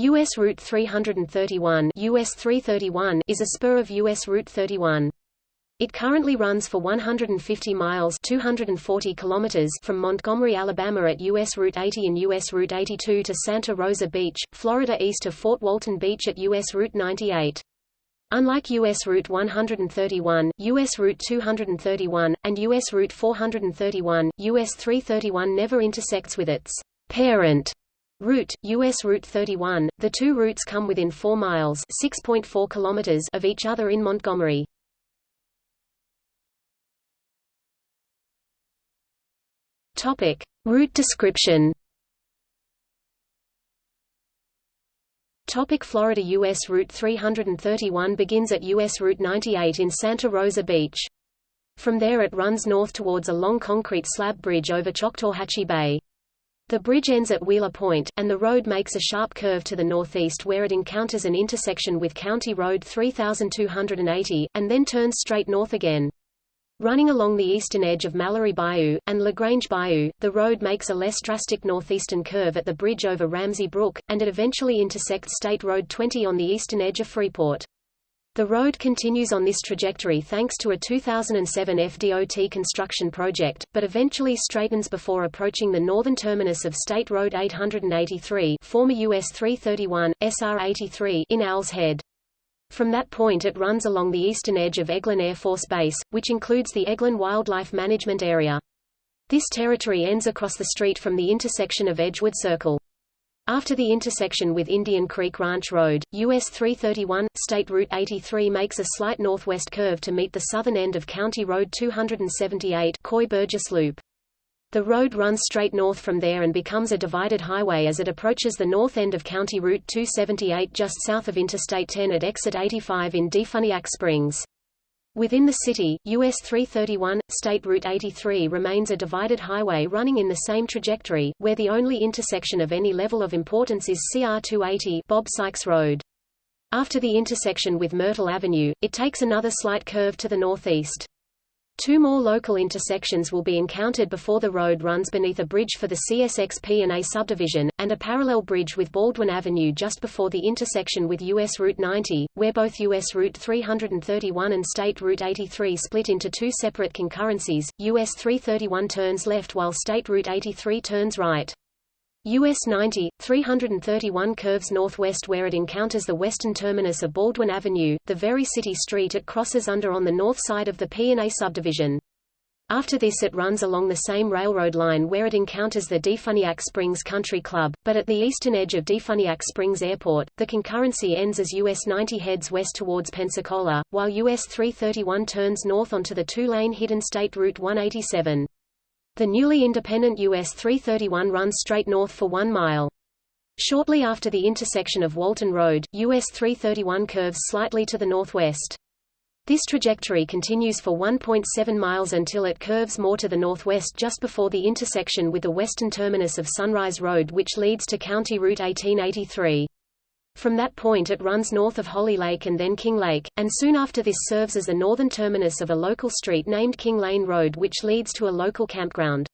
U.S. Route 331, US 331 is a spur of U.S. Route 31. It currently runs for 150 miles 240 kilometers from Montgomery, Alabama at U.S. Route 80 and U.S. Route 82 to Santa Rosa Beach, Florida east of Fort Walton Beach at U.S. Route 98. Unlike U.S. Route 131, U.S. Route 231, and U.S. Route 431, U.S. 331 never intersects with its parent Route, U.S. Route 31, the two routes come within 4 miles kilometers of each other in Montgomery. Topic. Route description Topic Florida U.S. Route 331 begins at U.S. Route 98 in Santa Rosa Beach. From there it runs north towards a long concrete slab bridge over Choctawhatchee Bay. The bridge ends at Wheeler Point, and the road makes a sharp curve to the northeast where it encounters an intersection with County Road 3280, and then turns straight north again. Running along the eastern edge of Mallory Bayou, and LaGrange Bayou, the road makes a less drastic northeastern curve at the bridge over Ramsey Brook, and it eventually intersects State Road 20 on the eastern edge of Freeport. The road continues on this trajectory thanks to a 2007 FDOT construction project, but eventually straightens before approaching the northern terminus of State Road 883 former US 331, SR 83 in Owl's Head. From that point it runs along the eastern edge of Eglin Air Force Base, which includes the Eglin Wildlife Management Area. This territory ends across the street from the intersection of Edgewood Circle. After the intersection with Indian Creek Ranch Road, US 331, State Route 83 makes a slight northwest curve to meet the southern end of County Road 278 Coy Burgess Loop. The road runs straight north from there and becomes a divided highway as it approaches the north end of County Route 278 just south of Interstate 10 at exit 85 in Defuniak Springs. Within the city, US 331, State Route 83 remains a divided highway running in the same trajectory, where the only intersection of any level of importance is CR 280 Bob Sykes Road. After the intersection with Myrtle Avenue, it takes another slight curve to the northeast. Two more local intersections will be encountered before the road runs beneath a bridge for the CSXP and A subdivision, and a parallel bridge with Baldwin Avenue just before the intersection with US Route 90, where both US Route 331 and State Route 83 split into two separate concurrencies. US 331 turns left while State Route 83 turns right. US 90, 331 curves northwest where it encounters the western terminus of Baldwin Avenue, the very city street it crosses under on the north side of the P&A subdivision. After this it runs along the same railroad line where it encounters the Defuniak Springs Country Club, but at the eastern edge of Defuniak Springs Airport, the concurrency ends as US 90 heads west towards Pensacola, while US 331 turns north onto the two-lane hidden State Route 187. The newly independent US 331 runs straight north for one mile. Shortly after the intersection of Walton Road, US 331 curves slightly to the northwest. This trajectory continues for 1.7 miles until it curves more to the northwest just before the intersection with the western terminus of Sunrise Road which leads to County Route 1883. From that point it runs north of Holly Lake and then King Lake, and soon after this serves as the northern terminus of a local street named King Lane Road which leads to a local campground.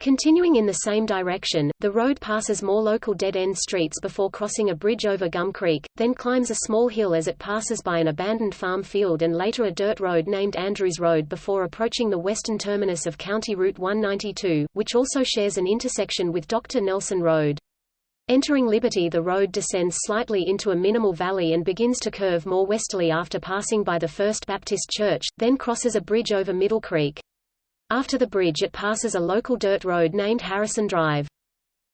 Continuing in the same direction, the road passes more local dead-end streets before crossing a bridge over Gum Creek, then climbs a small hill as it passes by an abandoned farm field and later a dirt road named Andrews Road before approaching the western terminus of County Route 192, which also shares an intersection with Dr. Nelson Road. Entering Liberty the road descends slightly into a minimal valley and begins to curve more westerly after passing by the First Baptist Church, then crosses a bridge over Middle Creek. After the bridge it passes a local dirt road named Harrison Drive.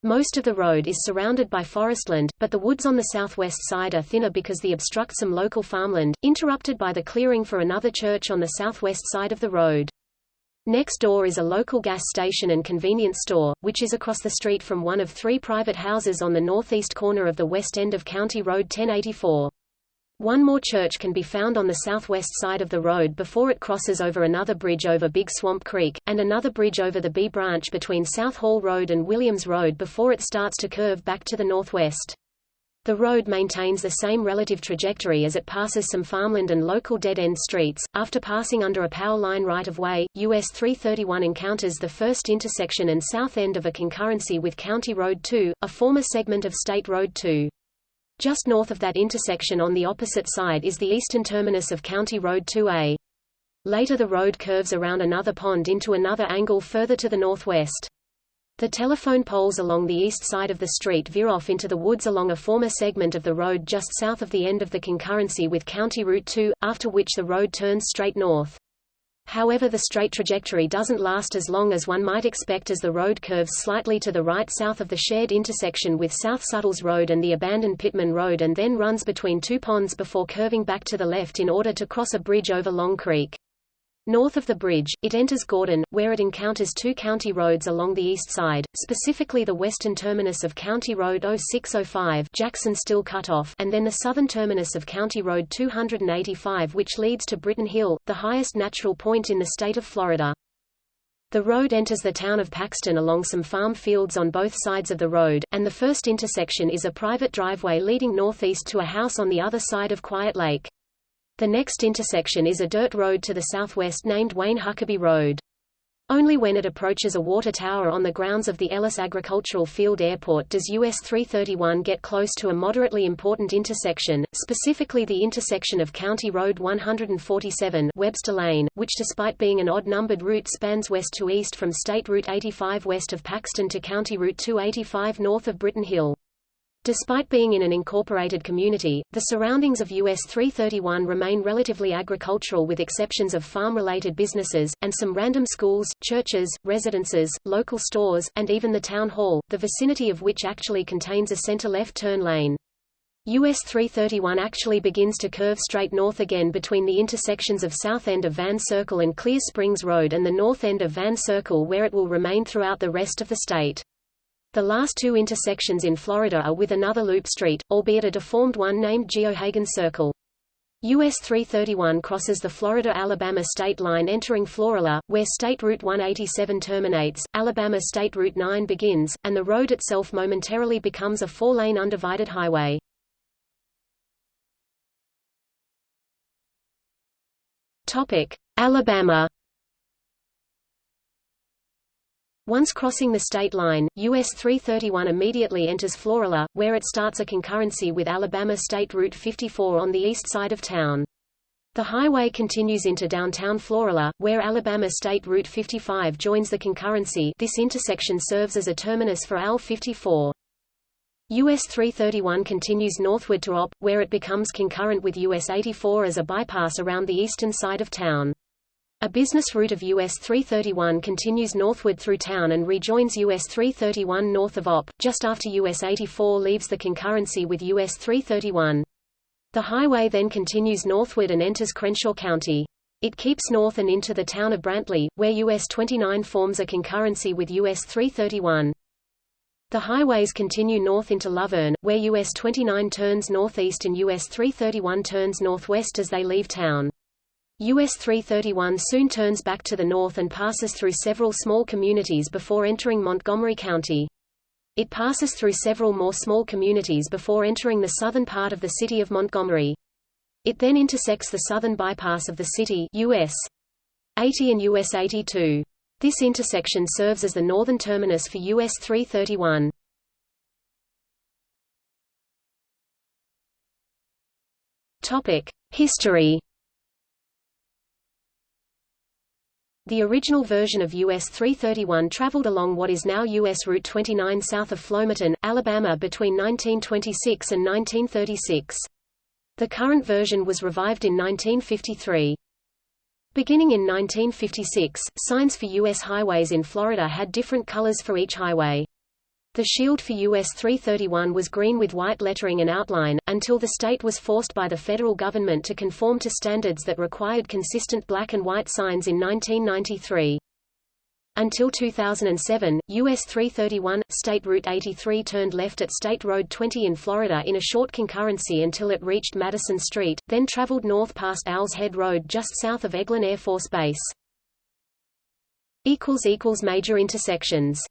Most of the road is surrounded by forestland, but the woods on the southwest side are thinner because they obstruct some local farmland, interrupted by the clearing for another church on the southwest side of the road. Next door is a local gas station and convenience store, which is across the street from one of three private houses on the northeast corner of the west end of County Road 1084. One more church can be found on the southwest side of the road before it crosses over another bridge over Big Swamp Creek, and another bridge over the B branch between South Hall Road and Williams Road before it starts to curve back to the northwest. The road maintains the same relative trajectory as it passes some farmland and local dead-end streets. After passing under a power line right-of-way, US 331 encounters the first intersection and south end of a concurrency with County Road 2, a former segment of State Road 2. Just north of that intersection on the opposite side is the eastern terminus of County Road 2A. Later the road curves around another pond into another angle further to the northwest. The telephone poles along the east side of the street veer off into the woods along a former segment of the road just south of the end of the concurrency with County Route 2, after which the road turns straight north. However the straight trajectory doesn't last as long as one might expect as the road curves slightly to the right south of the shared intersection with South Suttles Road and the abandoned Pittman Road and then runs between two ponds before curving back to the left in order to cross a bridge over Long Creek. North of the bridge, it enters Gordon, where it encounters two county roads along the east side, specifically the western terminus of County Road 0605 Jackson still cut off and then the southern terminus of County Road 285 which leads to Britton Hill, the highest natural point in the state of Florida. The road enters the town of Paxton along some farm fields on both sides of the road, and the first intersection is a private driveway leading northeast to a house on the other side of Quiet Lake. The next intersection is a dirt road to the southwest named Wayne Huckabee Road. Only when it approaches a water tower on the grounds of the Ellis Agricultural Field Airport does US 331 get close to a moderately important intersection, specifically the intersection of County Road 147 Webster Lane, which despite being an odd-numbered route spans west to east from State Route 85 west of Paxton to County Route 285 north of Britton Hill. Despite being in an incorporated community, the surroundings of US 331 remain relatively agricultural with exceptions of farm-related businesses, and some random schools, churches, residences, local stores, and even the town hall, the vicinity of which actually contains a center-left turn lane. US 331 actually begins to curve straight north again between the intersections of south end of Van Circle and Clear Springs Road and the north end of Van Circle where it will remain throughout the rest of the state. The last two intersections in Florida are with another loop street, albeit a deformed one named Geohagen Circle. US 331 crosses the Florida-Alabama state line entering Florala, where State Route 187 terminates, Alabama State Route 9 begins, and the road itself momentarily becomes a four-lane undivided highway. Alabama Once crossing the state line, US 331 immediately enters Florala, where it starts a concurrency with Alabama State Route 54 on the east side of town. The highway continues into downtown Florala, where Alabama State Route 55 joins the concurrency this intersection serves as a terminus for AL 54. US 331 continues northward to Opp, where it becomes concurrent with US 84 as a bypass around the eastern side of town. A business route of US 331 continues northward through town and rejoins US 331 north of Opp, just after US 84 leaves the concurrency with US 331. The highway then continues northward and enters Crenshaw County. It keeps north and into the town of Brantley, where US 29 forms a concurrency with US 331. The highways continue north into Luverne, where US 29 turns northeast and US 331 turns northwest as they leave town. US 331 soon turns back to the north and passes through several small communities before entering Montgomery County. It passes through several more small communities before entering the southern part of the city of Montgomery. It then intersects the southern bypass of the city US 80 and US 82. This intersection serves as the northern terminus for US 331. Topic: History The original version of US 331 traveled along what is now US Route 29 south of Flomaton, Alabama between 1926 and 1936. The current version was revived in 1953. Beginning in 1956, signs for U.S. highways in Florida had different colors for each highway. The shield for US 331 was green with white lettering and outline, until the state was forced by the federal government to conform to standards that required consistent black and white signs in 1993. Until 2007, US 331, State Route 83 turned left at State Road 20 in Florida in a short concurrency until it reached Madison Street, then traveled north past Owl's Head Road just south of Eglin Air Force Base. Major intersections